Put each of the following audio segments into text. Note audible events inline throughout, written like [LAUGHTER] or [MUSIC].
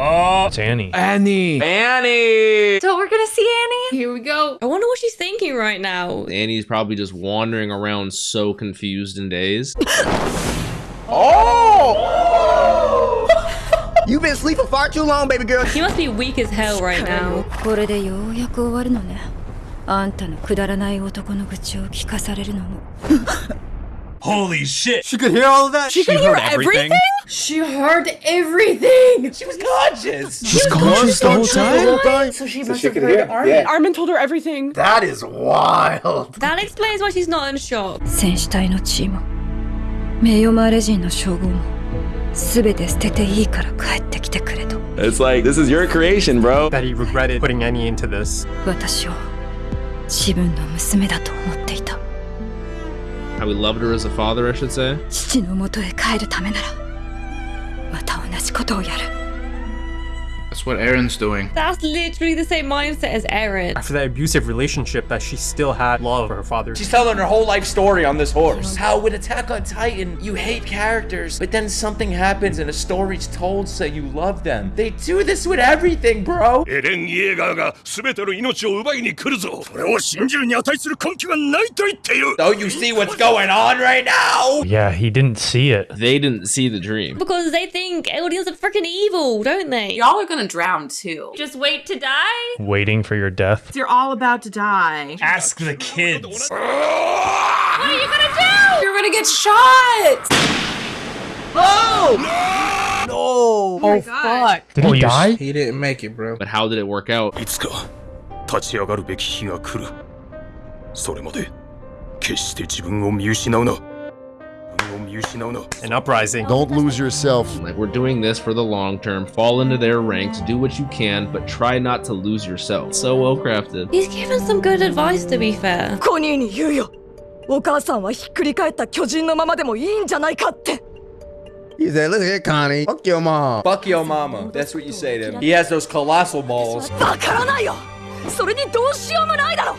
Oh, it's Annie. Annie. Annie! So we're gonna see Annie? Here we go. I wonder what she's thinking right now. Annie's probably just wandering around so confused and dazed. [LAUGHS] Oh! [LAUGHS] You've been asleep for far too long, baby girl. She must be weak as hell right now. これでようやく終わるのねあんたのくだらない男の愚痴を聞かされるのも [LAUGHS] Holy shit. She could hear all of that? She could hear everything? She heard everything. She was conscious. She's conscious the whole time? So she So must she have could heard hear, Armin. yeah. Armin told her everything. That is wild. That explains why she's not in shock. 戦士隊の地位も名誉マーレ人の称号も全て捨てていいから帰ってきてくれと It's like, this is your creation, bro. That he regretted putting Annie into this. 私を自分の娘だと思っていた How we loved her as a father, I should say. 父の元へ帰るためならまた同じことをやる that's what Eren's doing. That's literally the same mindset as Eren. After that abusive relationship that she still had love for her father. She's telling her whole life story on this horse. How with Attack on Titan, you hate characters, but then something happens and a story's told so you love them. They do this with everything, bro. Don't you see what's going on right now? Yeah, he didn't see it. They didn't see the dream. Because they think aliens are freaking evil, don't they? Y'all are gonna drown too. Just wait to die? Waiting for your death. You're all about to die. Ask the kids. What are you gonna do? You're gonna get shot. No! Oh, fuck. Did he die? He didn't make it, bro. But how did it work out? いつか立ち上がるべき日が来るそれまで決して自分を見失うな自分を見失うな An uprising. Don't lose yourself. Like, we're doing this for the long term. Fall into their ranks, do what you can, but try not to lose yourself. So well crafted. He's given some good advice, to be fair. コニーに言うよお母さんはひっくり返った巨人のままでもいいんじゃないかって He said, look at Connie. Fuck your mom. Fuck your mama. That's what you say to him. He has those colossal balls. わからないよ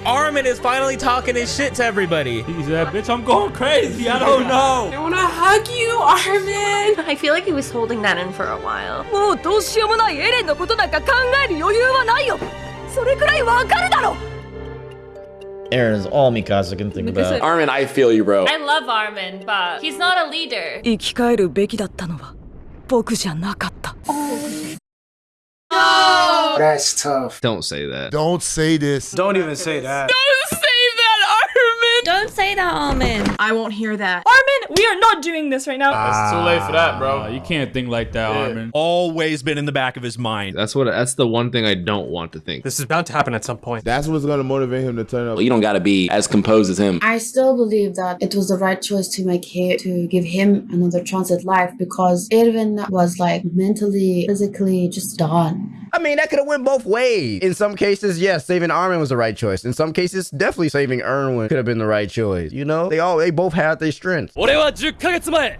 Armin is finally talking his shit to everybody. He's that bitch, I'm going crazy. I don't know. I wanna hug you, Armin. I feel like he was holding that in for a while. Oh, もうどうしようもないエレンのことなんか考える余裕はないよ。それくらいわかるだろ Eren is all Mikasa can think about. Armin, I feel you, bro. I love Armin, but he's not a leader. 生き返るべきだったのは僕じゃなかった。Oh. That's tough. Don't say that. Don't say this. Don't even say that. Don't say that, Armin. Don't say that, Armin. I won't hear that. Armin, we are not doing this right now. It's too late for that, bro. Ah, you can't think like that, Armin. Always been in the back of his mind. That's what. That's the one thing I don't want to think. This is bound to happen at some point. That's what's gonna motivate him to turn up. You don't gotta be as composed as him. I still believe that it was the right choice to make him to give him another chance at life because Erwin was like mentally, physically just done. I mean, that could have went both ways. In some cases, yes, saving Armin was the right choice. In some cases, definitely saving Erwin could have been the right choice. You know, they all they both had their strengths. 俺は10ヶ月前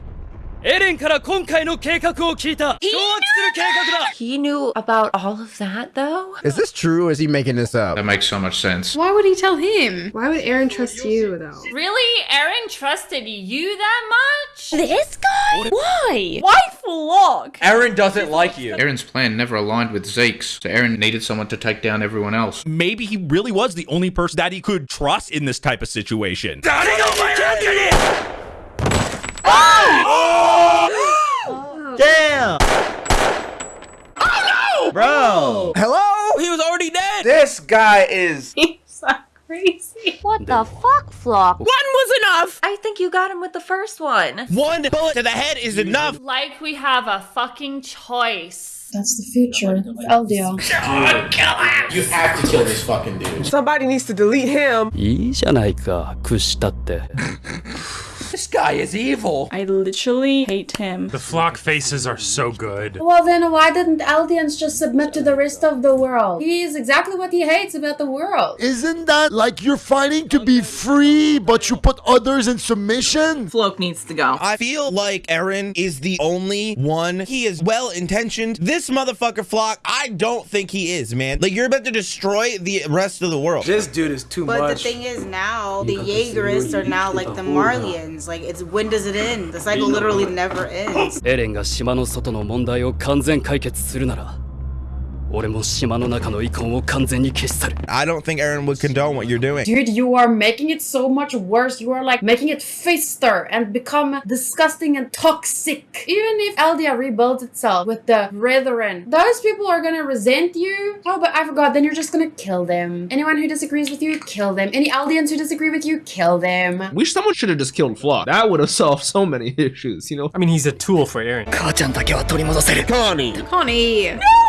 エレンから今回の計画を聞いた掌握する計画だ He knew about all of that though? Is this true or is he making this up? That makes so much sense. Why would he tell him? Why would Eren trust you though? Really? Eren trusted you that much? This guy? Why? Why Floch? Eren doesn't like you. Eren's plan never aligned with Zeke's, so Eren needed someone to take down everyone else. Maybe he really was the only person that he could trust in this type of situation oh! Damn! Oh no! Bro! Hello? He was already dead! This guy is... [LAUGHS] He's so Crazy. What the fuck, Floch? One was enough! I think you got him with the first one. One bullet to the head is enough! Like we have a fucking choice. That's the future. Eldio. [LAUGHS] Jean, kill him. You have to kill this fucking dude. Somebody needs to delete him. いいじゃないか、屈したって。[LAUGHS] This guy is evil. I literally hate him. The Floch faces are so good. Well, then why didn't Eldians just submit to the rest of the world? He is exactly what he hates about the world. Isn't that like you're fighting to be free, but you put others in submission? Floch needs to go. I feel like Eren is the only one. He is well intentioned. This motherfucker Floch, I don't think he is, man. Like you're about to destroy the rest of the world. This dude is too But much. But the thing is now, the Jaegerists are now like the Marleyans. Like, it's when does it end? The cycle literally never ends. エレンが島の外の問題を完全解決するなら、I don't think Eren would condone what you're doing. Dude, you are making it so much worse. You are like making it fister and become disgusting and toxic. Even if Eldia rebuilds itself with the brethren, those people are gonna resent you. Oh, but I forgot, then you're just gonna kill them. Anyone who disagrees with you, kill them. Any Eldians who disagree with you, kill them. Wish someone should have just killed Floch. That would have solved so many [LAUGHS] issues, you know? I mean, he's a tool for Eren. Connie! No!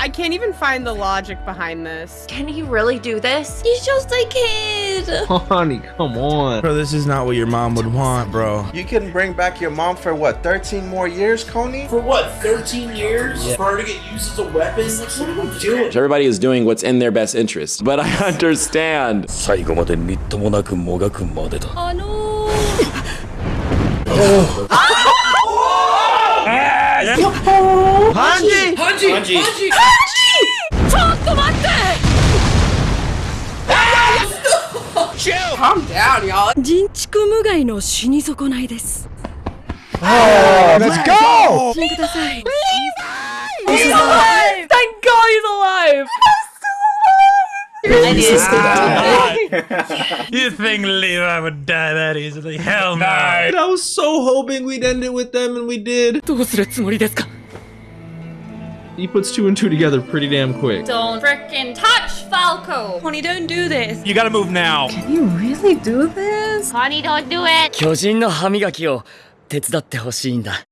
I can't even find the logic behind this. Can he really do this? He's just a kid. [LAUGHS] Honey, come on. Bro, this is not what your mom would want, bro. You can bring back your mom for what, 13 more years, Connie? For what, 13 years? Yeah. For her to get used as a weapon? Like, what are we doing? Everybody is doing what's in their best interest, but I [LAUGHS] understand. Oh no. [LAUGHS] oh. Ah! でみっともなくもがくまでだ。あのハンジハンジハンジちょっと待って Calm down, y'all. 人畜無害の死に損ないです。 Let's go! ごめんください。 He's alive! Thank God he's alive! [LAUGHS] You think Levi would die that easily? Hell no. I was so hoping we'd end it with them, and we did. どうするつもりですか He puts two and two together pretty damn quick. Don't frickin' touch Falco! Connie, don't do this. You gotta move now. Can you really do this? Connie, don't do it! 巨人の歯磨きを手伝ってほしいんだ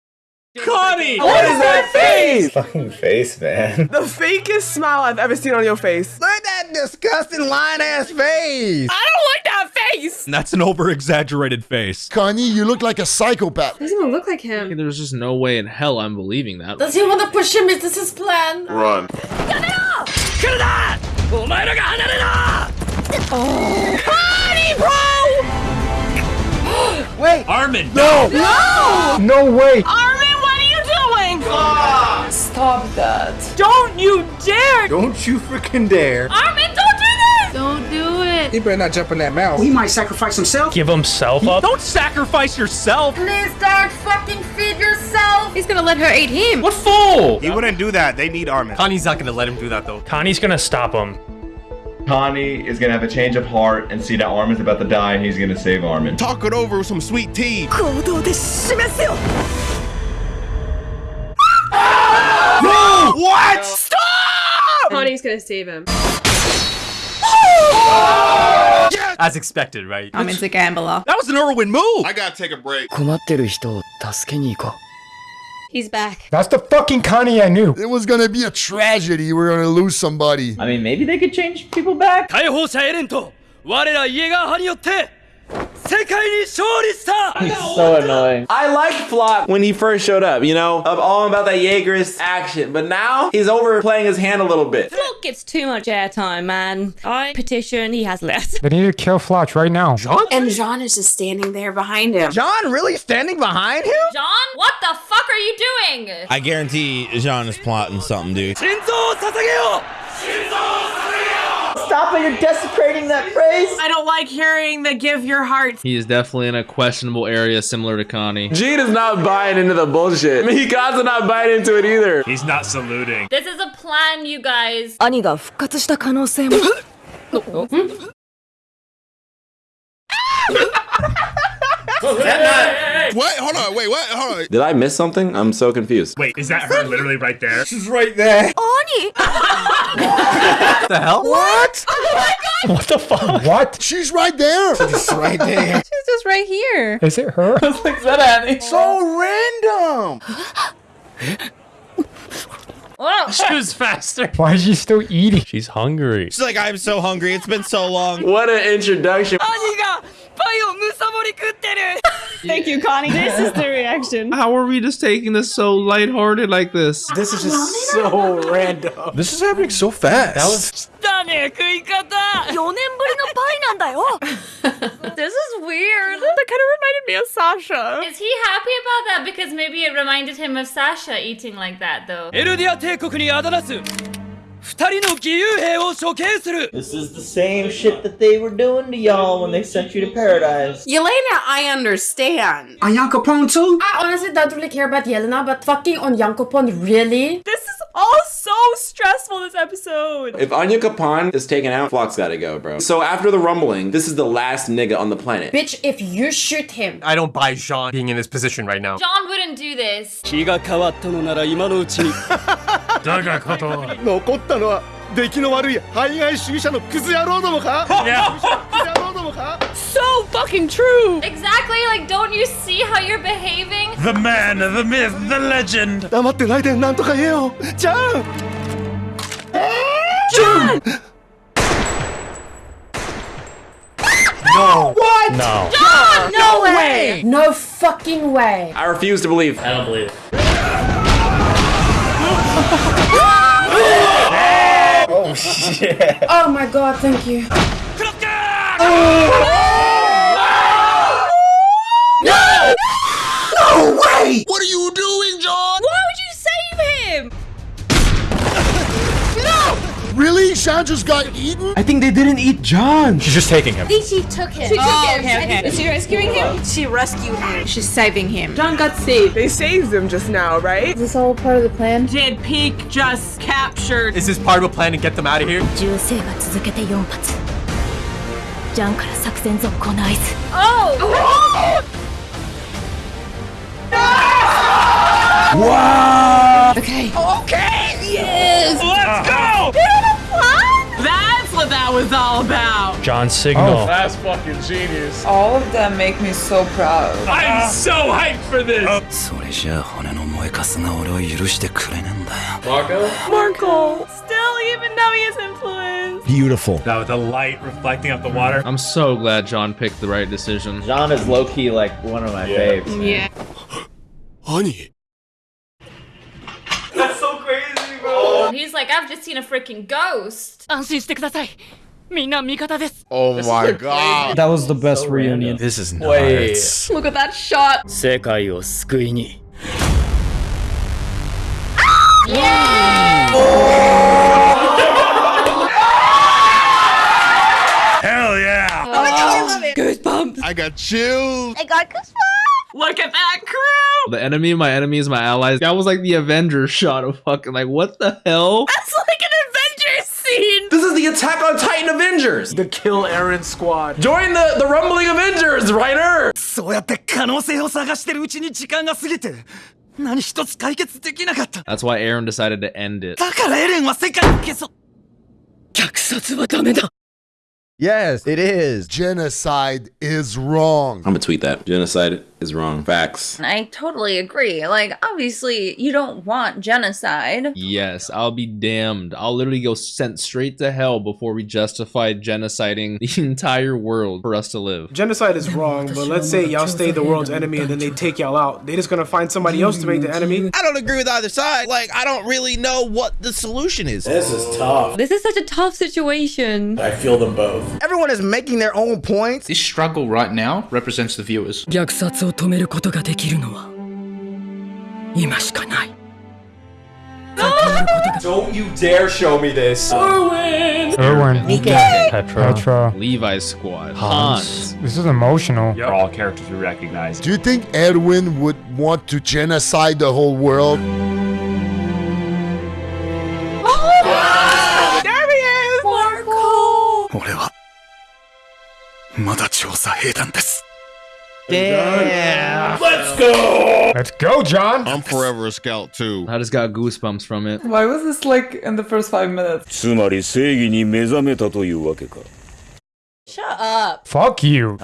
Connie! What is that face? Fucking face, man. The fakest smile I've ever seen on your face. Look at that disgusting line ass face. I don't like that face. That's an over exaggerated face. Kanye, you look like a psychopath. Doesn't even look like him. There's just no way in hell I'm believing that. Does he want to push him? Is this his plan? Run. Oh. Connie, bro! [GASPS] Wait. Armin. No. No. No way. Armin doing? Stop that. Don't you dare! Don't you freaking dare. Armin, don't do this! Don't do it. He better not jump in that mouth. He might sacrifice himself. Give himself up. Don't sacrifice yourself. Please don't fucking feed yourself. He's gonna let her eat him. What fool? He wouldn't do that. They need Armin. Connie's not gonna let him do that though. Connie's gonna stop him. Connie is gonna have a change of heart and see that Armin's about to die and he's gonna save Armin. Talk it over with some sweet tea. What? No. Stop! Connie's gonna save him. Oh! Yes! As expected, right? I'm into gambler. That was an Erwin move! I gotta take a break. He's back. That's the fucking Connie I knew. It was gonna be a tragedy. We're gonna lose somebody. I mean, maybe they could change people back. He's so annoying. I like Floch when he first showed up, you know, of all about that Jaegerist action, but now he's overplaying his hand a little bit. Floch gets too much airtime, man. I petition he has less. They need to kill Floch right now. Jean? And Jean is just standing there behind him. Jean really standing behind him? Jean, what the fuck are you doing? I guarantee Jean is plotting something, dude. Shinzo Sasageo! Shinzo Sasageo! Stop it, you're desecrating that phrase. I don't like hearing the give your heart. He is definitely in a questionable area similar to Connie. Jean is not buying into the bullshit. Mikasa not buying into it either. He's not saluting. This is a plan, you guys. 兄が復活した可能性も。[LAUGHS] [LAUGHS] [LAUGHS] What? Hold on. Wait, what? Hold on. Did I miss something? I'm so confused. Wait, is that her literally right there? She's right there. 兄 [LAUGHS] What the hell? What? Oh my god. What the fuck? What? She's right there. She's right there. [LAUGHS] She's just right here. Is it her? [LAUGHS] Is that Annie? so random. [GASPS] She was faster. Why is she still eating? She's hungry. She's like, I'm so hungry. It's been so long. What an introduction. 兄 がパイをむさぼり食ってる [LAUGHS] Thank you, Connie. This is the reaction. How are we just taking this so lighthearted like this? This is just so random. This is happening so fast. That was だね、食い方 !4 年ぶりのパイなんだよ [LAUGHS] This is weird. That kind of reminded me of Sasha. Is he happy about that? Because maybe it reminded him of Sasha eating like that, though. エルディア帝国にあだなす This is the same shit that they were doing to y'all when they sent you to paradise. Yelena, I understand. Onyankopon too? I honestly don't really care about Yelena, but fucking on Yankopon, really? This is all so stressful, this episode. If Onyankopon is taken out, Floch's gotta go, bro. So after the rumbling, this is the last nigga on the planet. Bitch, if you shoot him. I don't buy Jean being in this position right now. Jean wouldn't do this. ったのは出来の悪い排外主義者のクズ野郎どもか So fucking true! Exactly, like, don't you see how you're behaving? The man, the myth, the legend! 黙ってないで何とか言えよジャンジャン No! What? No. Jean! No, no way! way! No fucking way! I refuse to believe. I don't believe. Oh shit Oh my god, thank you. No! No way! What are you doing, Jean? Why Really? Jean just got eaten? I think they didn't eat Jean. She's just taking him. I think she took him. She took oh, him. Okay, okay. Is she rescuing him? She rescued him. She's saving him. Jean got saved. They saved him just now, right? Is this all part of the plan? Did Pieck just captured? Is this part of a plan to get them out of here? Oh. Wow! Okay. Okay! Yes! Let's go! what that was all about. Jean Signal. Oh, that's fucking genius. All of them make me so proud. I'm so hyped for this. Oh. Marco? Marco. Still even Nami's influence. Beautiful. Now with the light reflecting off the water. I'm so glad Jean picked the right decision. Jean is low-key like one of my yeah. faves. Yeah. [GASPS] Honey. like, I've just seen a freaking ghost. 安心してくださいみんな味方です Oh my god. That was the best reunion This is Wait. nuts. Look at that shot. 世界を救いに Hell yeah. Goosebumps. I got chills. I got goosebumps. Look at that crew! The enemy of my enemy is my allies. That was like the Avengers shot of fucking like, what the hell? That's like an Avengers scene! This is the Attack on Titan Avengers! The Kill Eren squad. Join the, the Rumbling Avengers, Ryder! That's why Eren decided to end it. Yes, it is. Genocide is wrong. I'm gonna tweet that. Genocide is wrong. Facts. I totally agree. Like, obviously, you don't want genocide. Yes, I'll be damned. I'll literally go sent straight to hell before we justify genociding [LAUGHS] the entire world for us to live. Genocide is wrong, but let's say y'all stay the world's enemy and then they take y'all out. They just gonna find somebody else to make the enemy. I don't agree with either side. Like, I don't really know what the solution is. This is tough. This is such a tough situation. I feel them both. Everyone is making their own points. This struggle right now represents the viewers. 虐殺を止めることができるのは今しかない Don't you dare show me this. Erwin, Nikkei. Petra, Petra, Levi's squad. Hans. Hans. This is emotional. They're all characters we recognize. Do you think Edwin would want to genocide the whole world? There he is. Markle. 俺はまだ調査兵団です Damn. Let's go. Let's go, Jean. I'm forever a scout too. I just got goosebumps from it. Why was this like in the first five minutes? つまり正義に目覚めたというわけか。Shut up. Fuck you.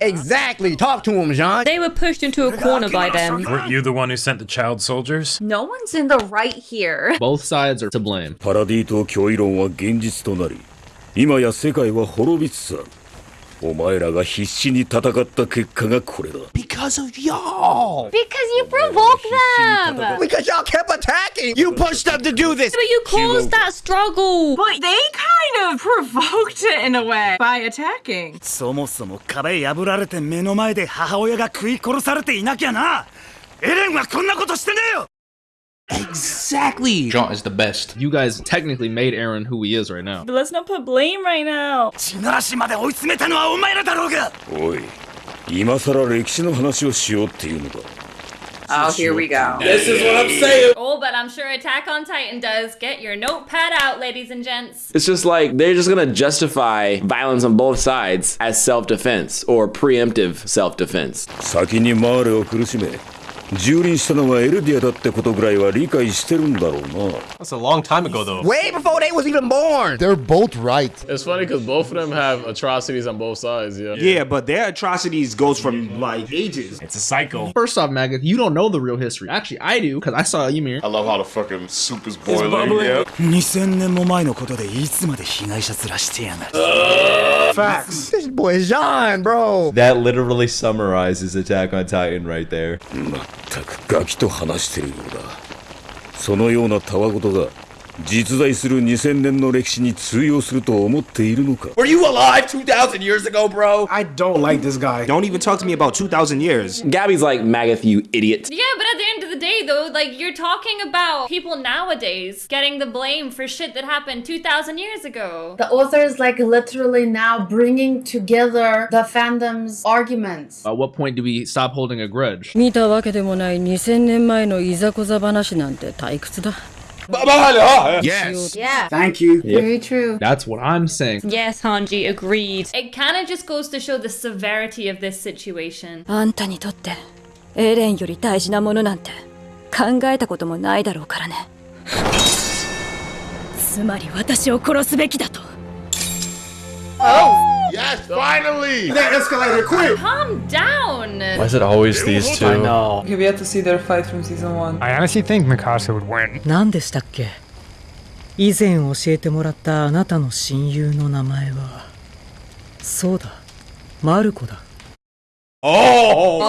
Exactly. Talk to him, Jean. They were pushed into a corner by them. Weren't you the one who sent the child soldiers? No one's in the right here. Both sides are to blame. パラディと脅威論は現実となり。今や世界は滅びつつあるお前らが必死に戦った結果がこれだ Because of y'all. Because you provoked them. Because y'all kept attacking. You pushed them to do this. But you caused that struggle. But they kind of provoked it in a way by attacking. そもそも壁破られて目の前で母親が食い殺されていなきゃなエレンはこんなことしてねえよ Exactly. Jean is the best. You guys technically made Eren who he is right now. But let's not put blame right now. Oh, here we go. This is what I'm saying. Oh, but I'm sure Attack on Titan does. Get your notepad out, ladies and gents. It's just like they're just going to justify violence on both sides as self defense or preemptive self defense. 蹂躙したのはエルディアだってことぐらいは理解してるんだろうな。That's a long time ago though. Way before they was even born. They're both right. It's funny because both of them have atrocities on both sides. Yeah. Yeah, but their atrocities goes from like ages. It's a cycle. First off, Magath, you don't know the real history. Actually, I do because I saw Ymir. I love how the fucking soup is boiling. It's bubbling. Yeah. 2000年も前のことでいつまで被害者面してやがる。Facts. This boy is Jean, bro. That literally summarizes Attack on Titan right there. Hmm. まったくガキと話してるようだそのようなたわごとが実在する2000年の歴史に通用すると思っているのか Were you alive 2,000 years ago, bro? I don't like this guy. Don't even talk to me about 2,000 years. Gabby's like, Magath, you idiot. Yeah, day, though, like, you're talking about people nowadays getting the blame for shit that happened 2,000 years ago. The author is like literally now bringing together the fandom's arguments. At what point do we stop holding a grudge? 見たわけでもない2000年前のいざこざ話なんて退屈だ Yes. Yeah. Thank you. Very true. That's what I'm saying. Yes, Hanji, agreed. It kind of just goes to show the severity of this situation. あんたにとってエレンより大事なものなんて 考えたこともないだろうからねつまり私を殺すべきだと Yes, finally. That escalated quick. Calm down. Why is it always these two? I know. Have yet to see their fight from season one. I honestly think Mikasa would win. 何でしたっけ以前教えてもらったあなたの親友の名前はそうだマルコだ Oh!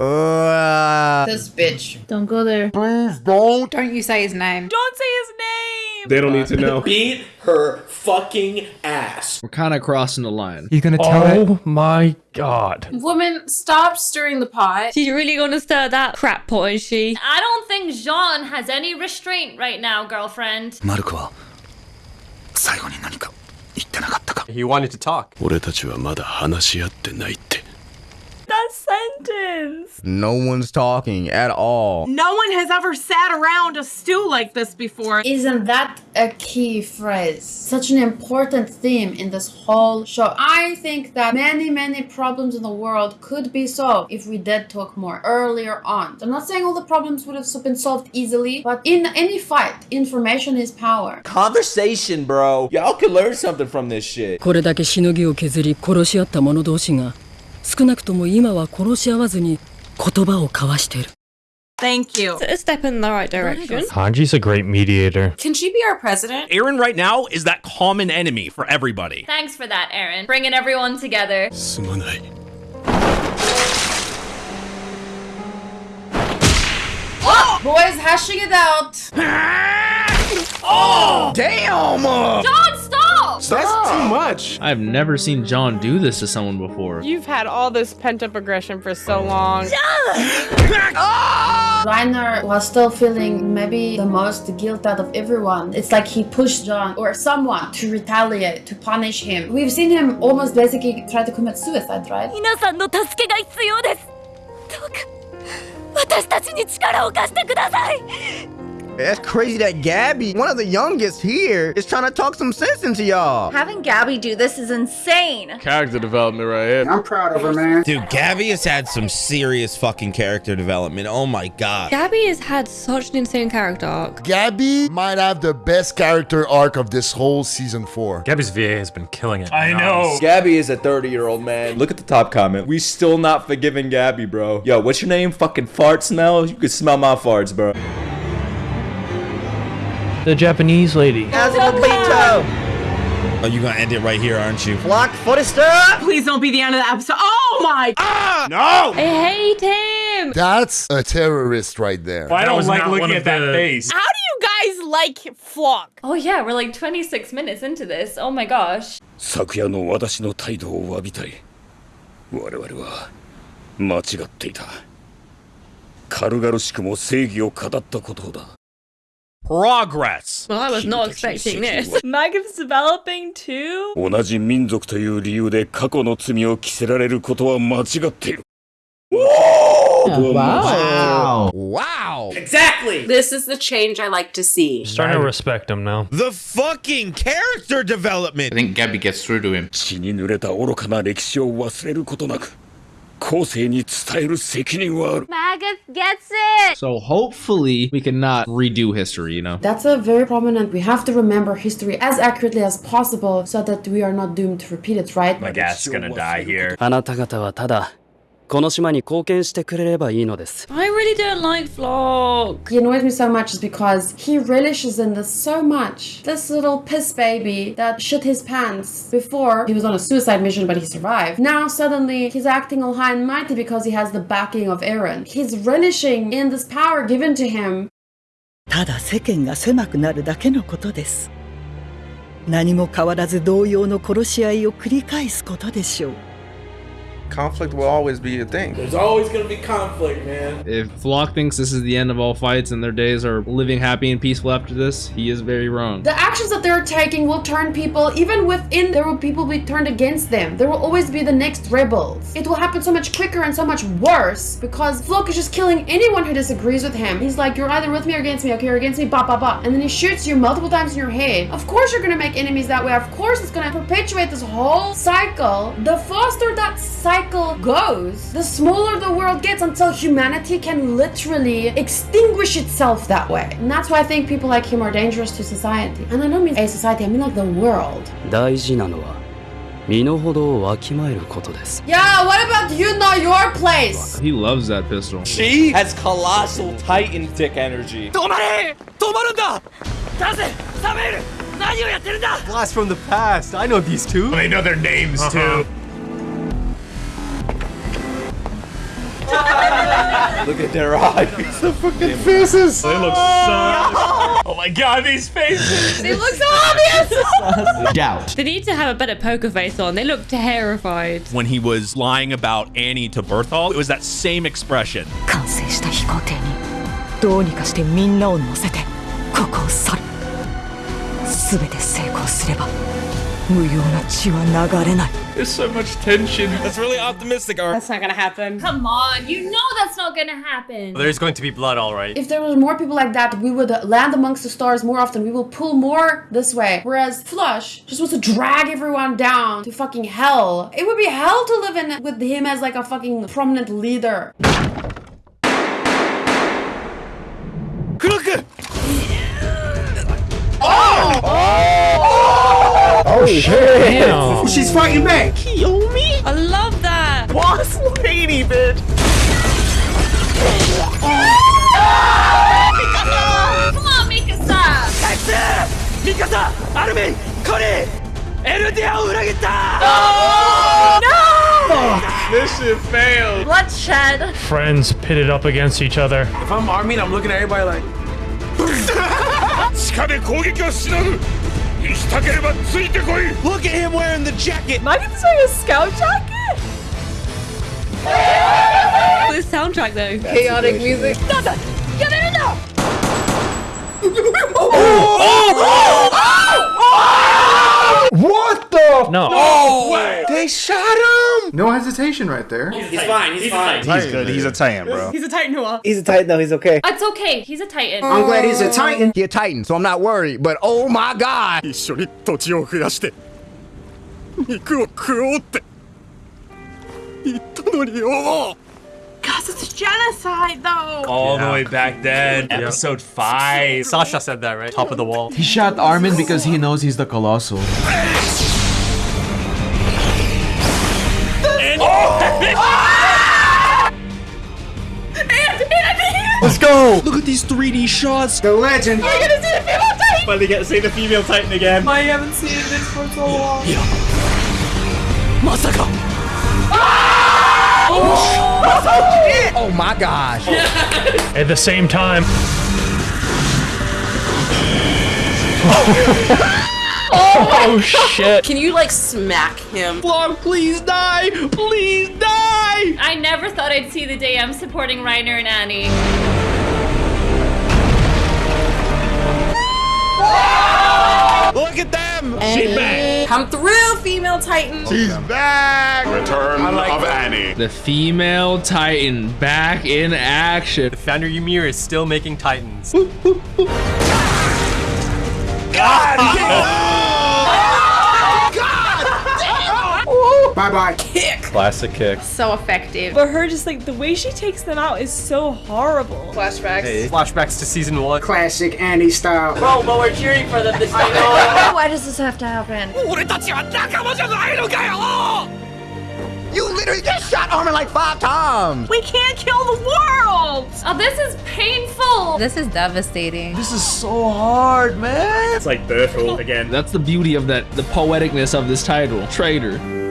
Uh, This bitch. Don't go there. Please don't. Don't you say his name. Don't say his name. They don't need to know. Beat her fucking ass. We're kind of crossing the line. He's gonna tell Oh my god. Woman, stop stirring the pot. She's really gonna stir that crap pot, is she? I don't think Jean has any restraint right now, girlfriend. マルコは最後に何か言ってなかったか He wanted to talk. 俺たちはまだ話し合ってないって That sentence. no one's talking at all. No one has ever sat around a stew like this before. Isn't that a key phrase? Such an important theme in this whole show. I think that many, many problems in the world could be solved if we did talk more earlier on. I'm not saying all the problems would have been solved easily, but in any fight, information is power. Conversation, bro. Y'all could learn something from this shit. これだけしのぎを削り殺し合った者同士が 少なくとも今は殺し合わずに言葉を交わしている。Thank you. It's a step in the right direction. Hanji's a great mediator. Can she be our president? Eren right now is that common enemy for everybody. Thanks for that, Eren. Bringing everyone together. Oh, Boys, hashing it out. [LAUGHS] Oh! Damn! Jean, stop! Stop! That's too much. I've never seen Jean do this to someone before. You've had all this pent-up aggression for so long. Jean! oh! Ah! Reiner was still feeling maybe the most guilt out of everyone. It's like he pushed Jean or someone to retaliate, to punish him. We've seen him almost basically try to commit suicide, right? 皆さんの助けが必要です。どうか私たちに力を貸してください。That's crazy that Gabby, one of the youngest here, is trying to talk some sense into y'all. Having Gabby do this is insane. Character development right here. I'm proud of her, man. Dude, Gabby has had some serious fucking character development. Oh my god. Gabby has had such an insane character arc. Gabby might have the best character arc of this whole season four. Gabby's VA has been killing it. I know. Gabby is a 30 year old man. Look at the top comment. We still not forgiving Gabby, bro. Yo, what's your name? Fucking fart smell? You can smell my farts, bro the Japanese lady. As Oh, you're gonna end it right here, aren't you? Floch Forster! Please don't be the end of the episode. Oh my! Ah! No! I hate him! That's a terrorist right there. Well, I don't like looking at that face. How do you guys like Floch? Oh yeah, we're like 26 minutes into this. Oh my gosh. 昨夜の私の態度を詫びたい。我々は間違っていた。軽々しくも正義を語ったことだ。Progress. Well, I was not expecting this. Maggoth's developing too? 同じ民族という理由で過去の罪を着せられることは間違っている Wow. Wow. Exactly. This is the change I like to see. Starting to respect him now. The fucking character development. I think Gabby gets through to him. 血に濡れた愚かな歴史を忘れることなく Magath gets it! So hopefully we cannot redo history, you know? That's a very prominent. We have to remember history as accurately as possible so that we are not doomed to repeat it, right? Magath gonna die here. この島に貢献してくれればいいのです I really don't like Flock. He annoys me so much is because he relishes in this so much. This little piss baby that shit his pants before he was on a suicide mission but he survived. Now suddenly he's acting all high and mighty because he has the backing of Aaron. He's relishing in this power given to him. ただ世間が狭くなるだけのことです何も変わらず同様の殺し合いを繰り返すことでしょう Conflict will always be a thing. There's always gonna be conflict, man. If Floch thinks this is the end of all fights and their days are living happy and peaceful after this, he is very wrong. The actions that they're taking will turn people, even within, there will people be turned against them. There will always be the next rebels. It will happen so much quicker and so much worse because Floch is just killing anyone who disagrees with him. He's like, you're either with me or against me. Okay, you're against me, ba ba ba. And then he shoots you multiple times in your head. Of course you're gonna make enemies that way. Of course it's gonna perpetuate this whole cycle. The faster that cycle goes, the smaller the world gets until humanity can literally extinguish itself that way. And that's why I think people like him are dangerous to society. And I don't mean a society, I mean like the world. 大事なのは身の程をわきまえることです Yeah, what about you know your place? He loves that pistol. She has colossal Titan dick energy. 止まれ止まるんだ出せサメール何をやってるんだ Blast from the past. I know these two. They know their names too. [LAUGHS] Look at their eyes. The fucking faces. They look so. [LAUGHS] Oh my god, these faces. They look so obvious. Doubt. They need to have a better poker face on. They look terrified. When he was lying about Annie to Bertolt, it was that same expression. There's so much tension. That's really optimistic. Or that's not gonna happen. Come on, you know that's not gonna happen. There's going to be blood, all right. If there was more people like that, we would land amongst the stars more often. We will pull more this way. Whereas Floch just wants to drag everyone down to fucking hell. It would be hell to live in with him as like a fucking prominent leader. Oh, shit. Damn. She's fighting back. Kiyomi? I love that. Boss lady, bitch. Come on, Mikasa! ミカサアルミンコリーエルディアを裏切った No! This shit failed. Bloodshed. Friends pitted up against each other. If I'm Armin, I'm looking at everybody like. [LAUGHS] 地下で攻撃をしのぐ Look at him wearing the jacket! Am I gonna say a scout jacket? The soundtrack though. That's Chaotic music. oh! oh! oh! What the? No. No way. They shot him. No hesitation right there. He's fine. He's fine. He's good. He's a Titan, bro. He's a Titan who He's a Titan though. He's okay. It's okay, he's a titan. I'm glad he's a Titan. He a Titan, so I'm not worried. But oh my god. 一緒に土地を増やして肉を食おうって言ったのによ Cause it's genocide though. All the way back then, episode 5. Sasha said that, right? Top of the wall. He shot Armin because he knows he's the Colossal. Oh! [LAUGHS] Let's go. Look at these 3D shots. The legend. We're gonna see the female Titan. Finally get to see the female Titan again. I haven't seen this for so long. Yeah. Masaka. Oh Oh my gosh. At the same time. [LAUGHS] Oh, oh, oh shit. Can you like smack him? Floch, please die. Please die. I never thought I'd see the day I'm supporting Reiner and Annie. Look at them. And Come through, female titan. She's back. Return of Annie. The female Titan back in action. The founder Ymir is still making titans. [LAUGHS] Bye bye. Kick. Classic kick. So effective. But her just like the way she takes them out is so horrible. Flashbacks. Flashbacks to season one. Classic Annie style. Bro, but we're cheering for them this time. [LAUGHS] Why does this have to happen? Oh! You literally just shot Armin like five times. We can't kill the world. Oh, this is painful. This is devastating. This is so hard, man. It's like Bertolt again. That's the beauty of that, the poeticness of this title. Traitor.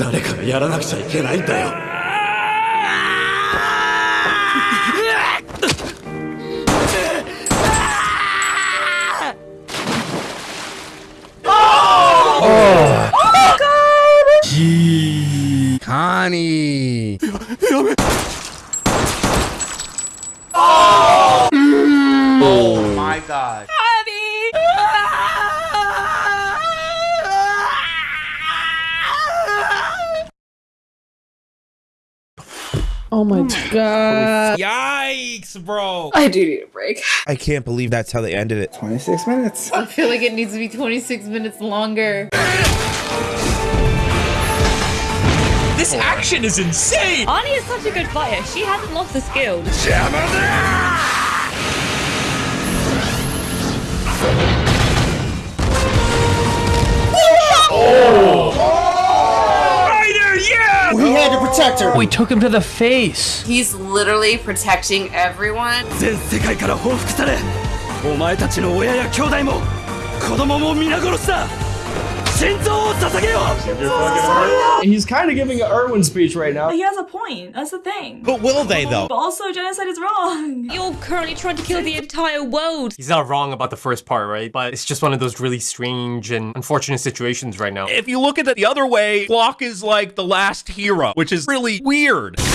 誰かがやらなくちゃいけないんだよ. Oh my god. Oh, oh my god. Yikes, bro. I do need a break. I can't believe that's how they ended it. 26 minutes. I feel like it needs to be 26 minutes longer. This action is insane. Annie is such a good fighter. She hasn't lost the skill. Spider, yeah! We had to protect her. We took him to the face. He's literally protecting everyone. 全世界から報復されお前たちの親や兄弟も子供も皆殺しだ He's kind of giving an Erwin speech right now. He has a point. That's the thing. But will they though? But also, genocide is wrong. [LAUGHS] You're currently trying to kill the entire world. He's not wrong about the first part, right? But it's just one of those really strange and unfortunate situations right now. If you look at it the other way, Floch is like the last hero, which is really weird. [GASPS]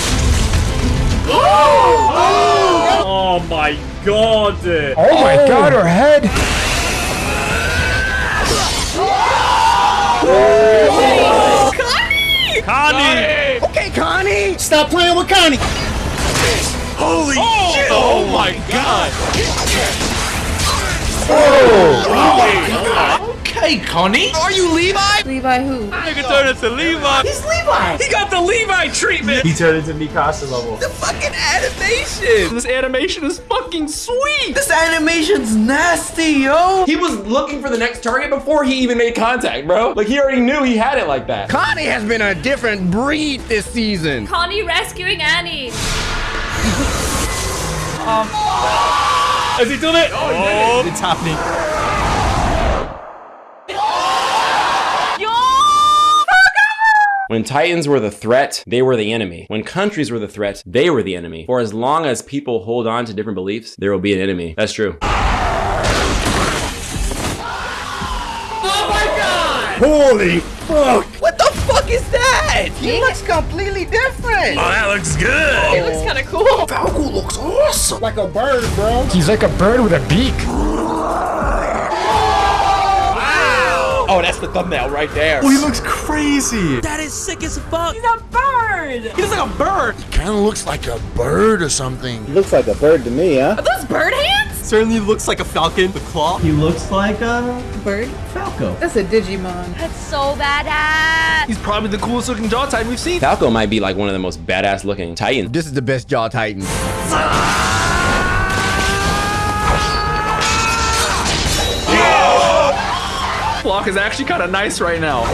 Oh my god. Oh my god, her head. Connie! Connie! Okay, Connie. Stop playing with Connie. Holy oh! shit! Oh, oh, oh my god! Okay, Connie. Are you Levi? Levi who? Nigga turned into Levi. He's Levi. He got the Levi treatment. He turned into Mikasa level. The fucking animation. This animation is fucking sweet. This animation's nasty, yo. He was looking for the next target before he even made contact, bro. Like he already knew he had it like that. Connie has been a different breed this season. Connie rescuing Annie. Is he doing it? Oh, oh. It's happening. When Titans were the threat, they were the enemy. When countries were the threat, they were the enemy. For as long as people hold on to different beliefs, there will be an enemy. That's true. Oh my god! Holy fuck! What the fuck is that? He looks completely different. Oh, that looks good. It looks kind of cool. Falco looks awesome! Like a bird, bro. He's like a bird with a beak. Oh, that's the thumbnail right there. Oh, he looks crazy. That is sick as fuck. He's a bird. He looks like a bird. He Kinda looks like a bird or something. He looks like a bird to me, huh? Are those bird hands? Certainly looks like a falcon. The claw. He looks like a Bird? Falco. That's a Digimon. That's so badass. He's probably the coolest looking jaw type we've seen. Falco might be like one of the most badass looking Titans. This is the best Jaw Titan. Ah! Floch is actually kind of nice right now.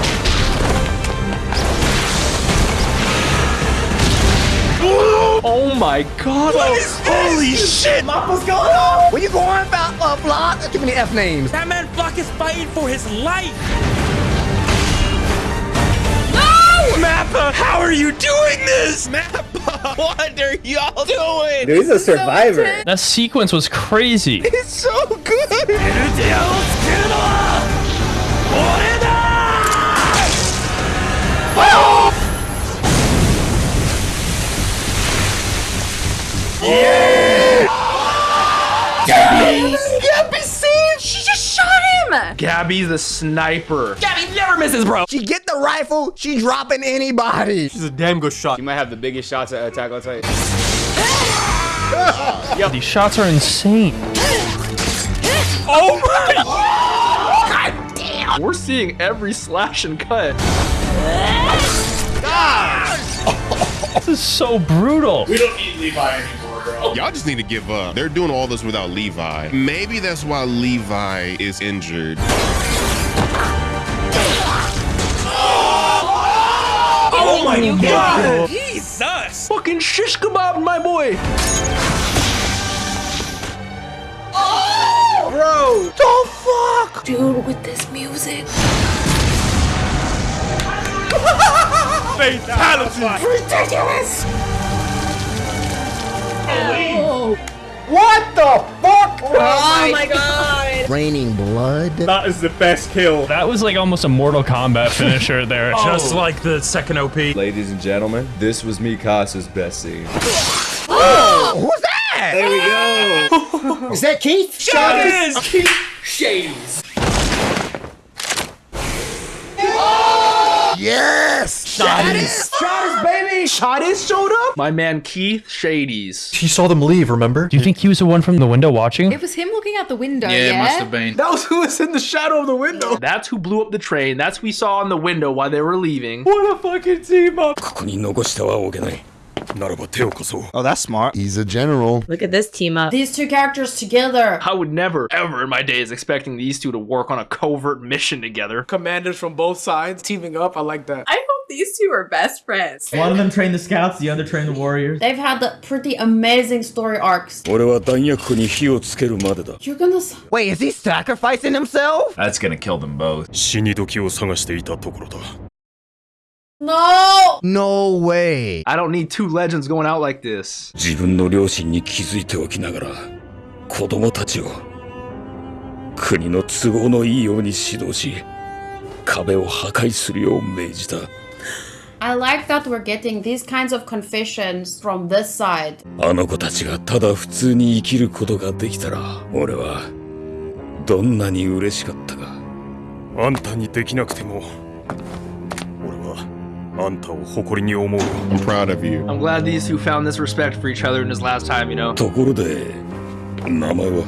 Oh my god. What is Holy shit! What's going on? Where you going, Fal- uh, Floch? Give me the F names. That man Floch is fighting for his life. No! Mappa, how are you doing this? Mappa, [LAUGHS] what are y'all doing? Dude, he's a survivor. That sequence was crazy. [LAUGHS] It's so good. Yeah, be Gabby's safe! She just shot him! Gabby's the sniper. Gabby never misses, bro. She get the rifle, she dropping anybody. She's a damn good shot. You might have the biggest shots at Attack on Titan. [LAUGHS] These shots are insane. Oh my! God damn! We're seeing every slash and cut. This is so brutal. We don't need Levi anymore, bro. Y'all just need to give up. They're doing all this without Levi. Maybe that's why Levi is injured. Oh my You god! Jesus! Fucking shish kebab, my boy! Oh! Bro! The fuck? Dude, with this music. Fatality! Ridiculous! What the fuck? Oh my oh god! Raining blood. That is the best kill. That was like almost a Mortal Kombat finisher [LAUGHS] there. Oh. Just Oh. like the second OP. Ladies and gentlemen, this was Mikasa's best scene. Oh, [GASPS] who's that? There we go. Is that Keith? Shadis! Keith Shadis! Yes! Shotties. Shotties, baby! Shotties showed up? My man Keith Shadis. He saw them leave, remember? Do you think he was the one from the window watching? It was him looking out the window, yeah? Yeah? it must have been. That was who was in the shadow of the window. That's who blew up the train. That's who we saw on the window while they were leaving. What a fucking team up! Oh, that's smart. He's a general. Look at this team up. These two characters together. I would never, ever in my days expecting these two to work on a covert mission together. Commanders from both sides teaming up. I like that. I hope these two are best friends. One of them trained the scouts, the other trained the warriors. They've had the pretty amazing story arcs. You're gonna... Wait, is he sacrificing himself? That's gonna kill them both. No! No way. I don't need two legends going out like this. 自分の両親に気づいておきながら、子供たちを国の都合のいいように指導し、壁を破壊するよう命じた。 I like that we're getting these kinds of confessions from this side. あの子たちがただ普通に生きることができたら、俺はどんなに嬉しかったか。あんたにできなくても、俺は あんたを誇りに思う。 I'm proud of you. I'm glad these two found this respect for each other in this last time, you know. ところで、名前は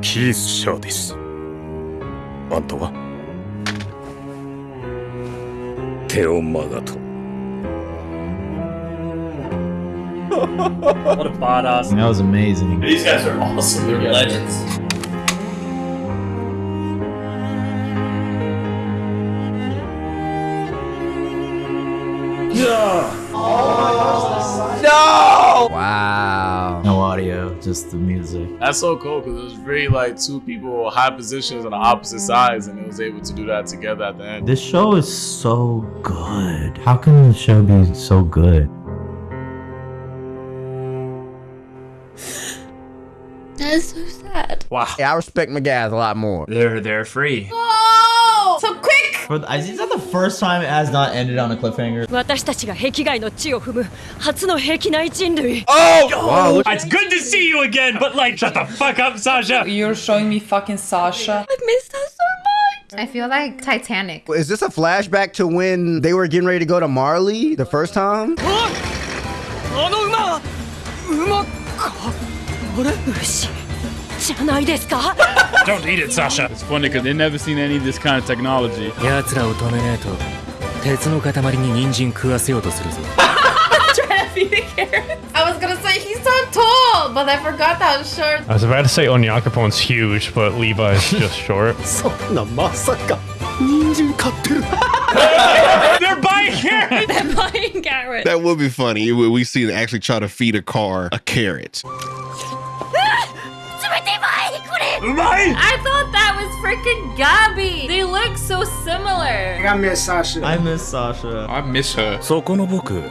キース・シャーディス。あんたはテオ・マガト。 what a badass. That was amazing. These guys are awesome. They're legends. Just the music. That's so cool because it was really like two people high positions on the opposite sides, and it was able to do that together at the end. This show is so good. How can the show be so good? That's so sad. Wow. Yeah, I respect Magath a lot more. They're they're free. Oh! So quick! For, is that the first time it has not ended on a cliffhanger? 私たちが壁外の地を踏む初の壁内人類 Oh! Wow, it's good to see you again, but like, shut the fuck up, Sasha! You're showing me fucking Sasha. I miss her so much I feel like Titanic. Is this a flashback to when they were getting ready to go to Marley the first time? [GASPS] あの馬は馬かあれ牛じゃないですか Don't eat it, Sasha. It's funny because they never seen any of this kind of technology. [LAUGHS] I was gonna say he's so tall, but I forgot that was short. I was about to say Onyankopon's huge, but Levi is [LAUGHS] just short. [LAUGHS] They're buying carrots. They're buying carrots. That would be funny. We see them actually try to feed a car a carrot. Umai! I thought that was freaking Gabi. They look so similar! I miss Sasha. I miss Sasha. I miss her. そこの僕、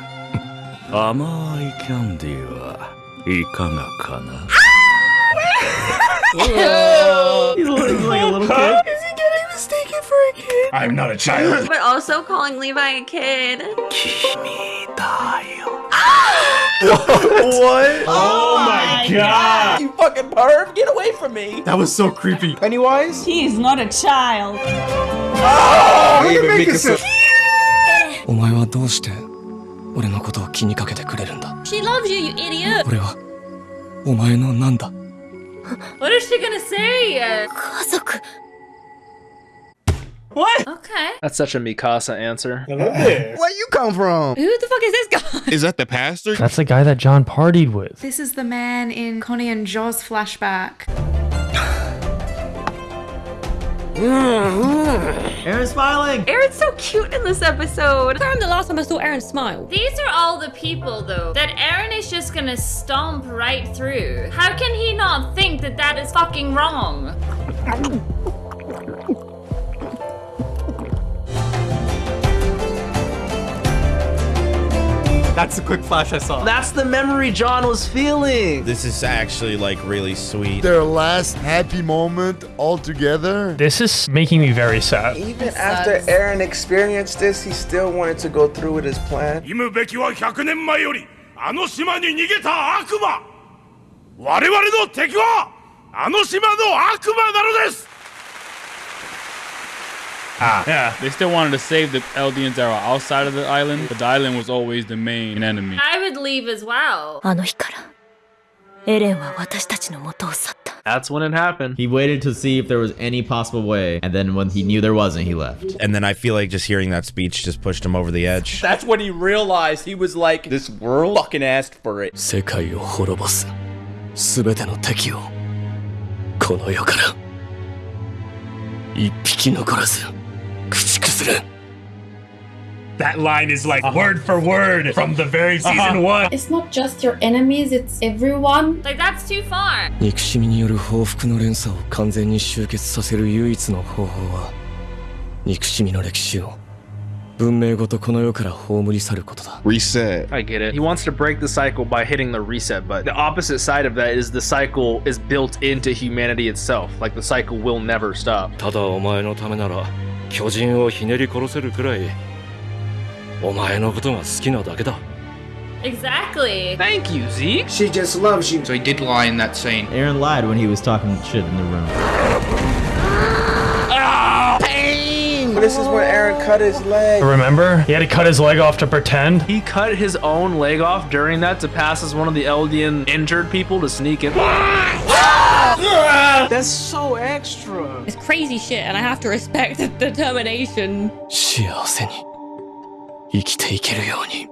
甘いキャンディーはいかがかな ah! [LAUGHS] he's, like, he's like a little kid. Is he getting mistaken for a kid? I'm not a child. But also calling Levi a kid. Kimi da yo. Ah! What? Oh my my god. You fucking perv, get away from me. That was so creepy. Pennywise? He is not a child. Oh, look at Mikasa. お前はどうして俺のことを気にかけてくれるんだ She loves you, you idiot. 俺はお前のなんだ What is she gonna say? 家族 What? Okay. That's such a Mikasa answer. [LAUGHS] Where you come from? Who the fuck is this guy? Is that the pastor? That's the guy that Jean partied with. This is the man in Connie and Jean's flashback. Mm-hmm. Eren's smiling. Eren's so cute in this episode. I'm the last time I saw Eren smile. These are all the people, though, that Eren is just gonna stomp right through. How can he not think that that is fucking wrong? [LAUGHS] [LAUGHS] That's a quick flash I saw. That's the memory Jean was feeling. This is actually like really sweet. Their last happy moment all together. This is making me very sad. Even after sucks. Eren experienced this, he still wanted to go through with his plan. あの島に逃げた悪魔我々の敵はあの島の悪魔なのです Ah. Yeah, they still wanted to save the Eldians that were outside of the island, but the island was always the main enemy. I would leave as well. あの日からエレンは私たちの元を去った That's when it happened. He waited to see if there was any possible way, and then when he knew there wasn't, he left. And then I feel like just hearing that speech just pushed him over the edge. [LAUGHS] That's when he realized he was like, this world fucking asked for it. 世界を滅ぼす全ての敵をこの世から一匹残らず駆逐する That line is like word for word from the very season one. It's not just your enemies, it's everyone. Like, that's too far. 憎しみによる報復の連鎖を完全に終結させる唯一の方法は憎しみの歴史を文明ごとこの世から葬り去ることだ Reset. I get it. He wants to break the cycle by hitting the reset button. The opposite side of that is the cycle is built into humanity itself. Like the cycle will never stop. ただお前のためなら 巨人をひねり殺せるくらいお前のことが好きなだけだ Exactly. Thank you, Zeke. She just loves you. So he did lie in that scene. Eren lied when he was talking shit in the room. Ah! pain! This is where Eren cut his leg. Remember? He had to cut his leg off to pretend. He cut his own leg off during that to pass as one of the Eldian injured people to sneak in. [LAUGHS] That's so extra. It's crazy shit, and I have to respect the [LAUGHS] determination. 幸せに生きていけるように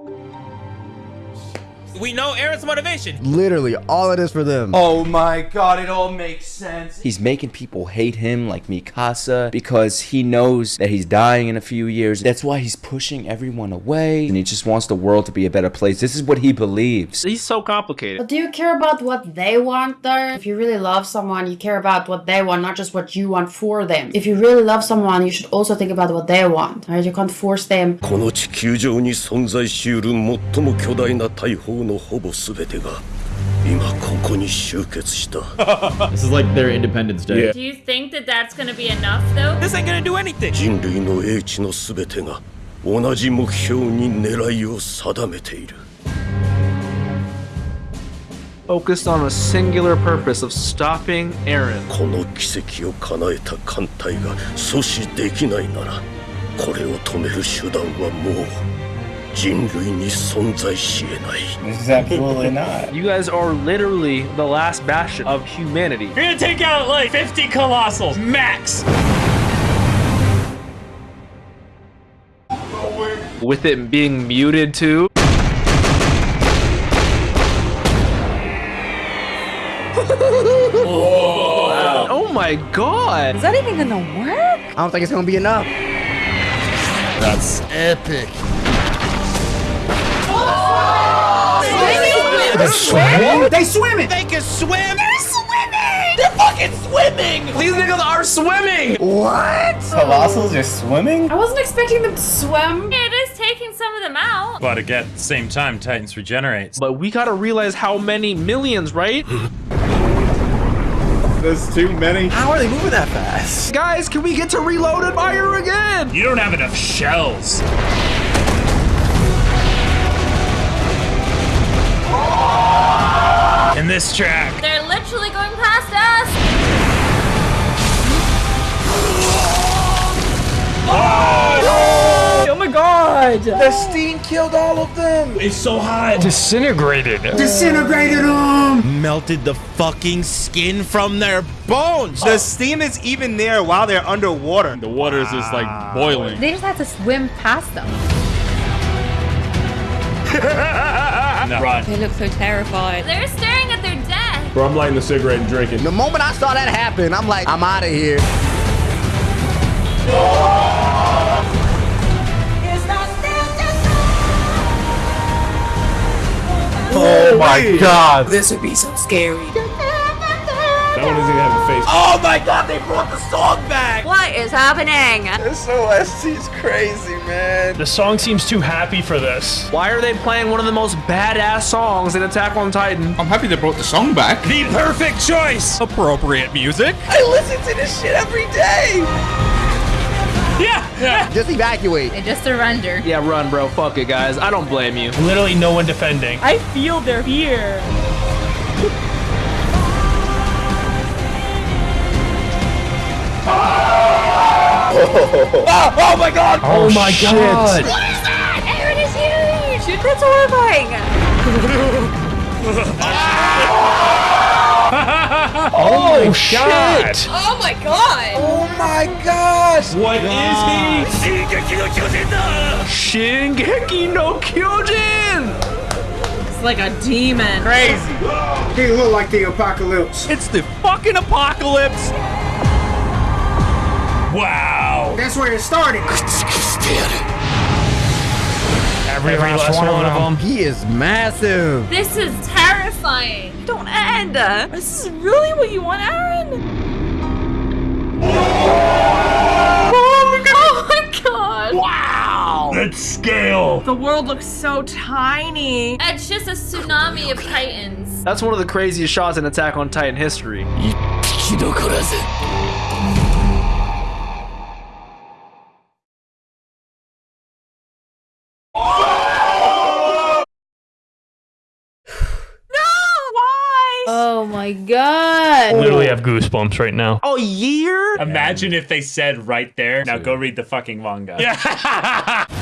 we know Eren's motivation. Literally, all it is for them. Oh my god, it all makes sense. He's making people hate him like Mikasa because he knows that he's dying in a few years. That's why he's pushing everyone away and he just wants the world to be a better place. This is what he believes. He's so complicated. But do you care about what they want though? If you really love someone, you care about what they want, not just what you want for them. If you really love someone, you should also think about what they want, right? You can't force them. ほぼ全てが今ここに集結した This is like their Independence Day. Do you think that that's gonna be enough, though? This ain't gonna do anything. 人類の英知の全てが同じ目標に狙いを定めている Focused on a singular purpose of stopping Aaron. この奇跡を叶えた艦隊が阻止できないならこれを止める手段はもう This is absolutely not. You guys are literally the last bastion of humanity. You're gonna take out like 50 colossals, max. With it being muted too. [LAUGHS] Oh my god! Is that even gonna work? I don't think it's gonna be enough. That's epic. They swim? They swimming. They can swim. They're swimming! They're fucking swimming. These niggas are swimming! What? Colossals are swimming? I wasn't expecting them to swim. It is taking some of them out. But again, at the same time, Titans regenerates. But we gotta realize how many millions, right? [LAUGHS] There's too many. How are they moving that fast? Guys, can we get to reloaded fire again? You don't have enough shells. And this track. They're literally going past us. Oh! oh my god! The steam killed all of them. It's so hot. Disintegrated. Disintegrated them. Melted the fucking skin from their bones. The steam is even there while they're underwater. The water is just like boiling. They just had to swim past them. [LAUGHS] Run. They look so terrified. They're staring at their death. Bro, I'm lighting the cigarette and drinking. The moment I saw that happen, I'm like, I'm out of here. Oh my god. This would be so scary. That one doesn't even have a face. Oh my god, they brought the song back. What is happening? This OST is crazy, man. The song seems too happy for this. Why are they playing one of the most badass songs in Attack on Titan? I'm happy they brought the song back. The perfect choice. Appropriate music. I listen to this shit every day. Yeah. Yeah. Just evacuate. They just surrender. Yeah, run, bro. Fuck it, guys. I don't blame you. Literally no one defending. I feel their fear. Oh. oh, oh my god. Oh, oh my god. What is that? Eren is huge! That's horrifying! [LAUGHS] Oh, my shit. God. Oh my god! Oh my gosh. What is he? Shingeki no Kyojin. Shingeki no It's like a demon. Crazy. He look like the apocalypse. It's the fucking apocalypse. Wow. That's where it started. Every, last, one, of them. He is massive. This is terrifying. Don't end! Uh. This is really what you want, Eren? Oh my god. Oh wow. That scale. The world looks so tiny. It's just a tsunami of titans. That's one of the craziest shots in Attack on Titan history. My god. Literally have goosebumps right now. Oh, year? Imagine if they said right there, now go read the fucking manga. Yeah. [LAUGHS] [LAUGHS]